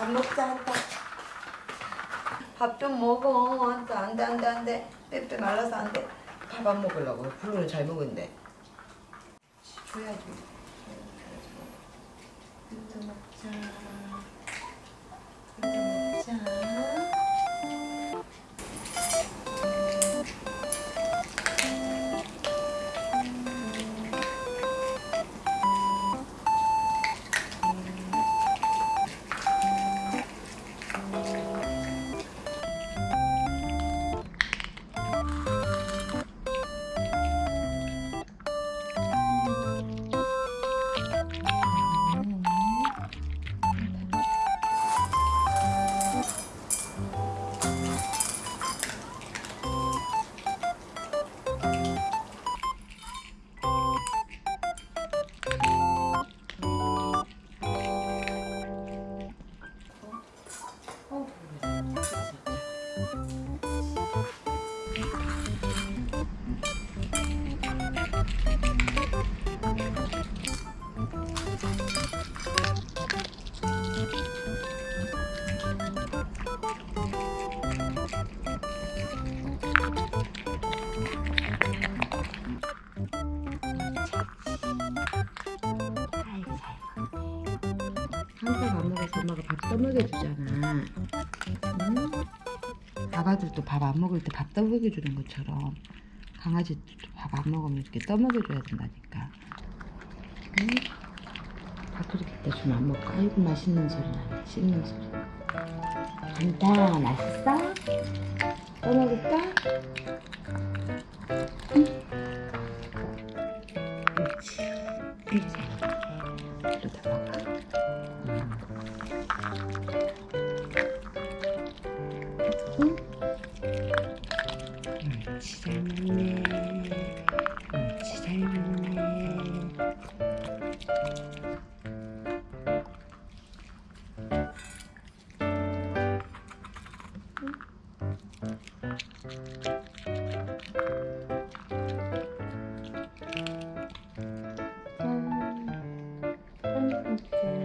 밥 먹자 한다. 밥 좀 먹어. 안돼 안돼 안돼 안돼. 빼빼 말라서 안돼. 밥 안 먹으려고. 블루는 잘 먹은데. 줘야지. 이거 먹자. 항상 밥 먹어서 엄마가 밥 떠먹여 주잖아. 응? 아가들도 밥 안 먹을 때 밥 떠먹여 주는 것처럼 강아지도 밥 안 먹으면 이렇게 떠먹여 줘야 된다니까. 응? 밥그릇 갖다 주면 안 먹고 아이고 맛있는 소리 나네. 씹는 소리. 간다 맛있어? 떠먹을까? 응? 그렇지. 이렇게 옳지 잘 먹네 옳지 잘 먹네 음, 음, 음. 음.